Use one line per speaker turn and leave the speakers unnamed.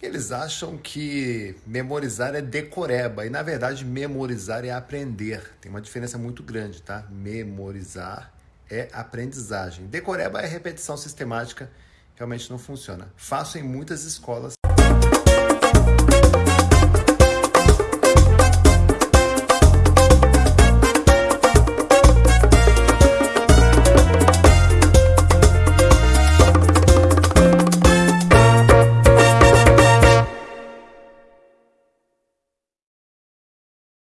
eles acham que memorizar é decoreba e na verdade memorizar é aprender. Tem uma diferença muito grande, tá? Memorizar é aprendizagem. Decoreba é repetição sistemática, realmente não funciona. Faço em muitas escolas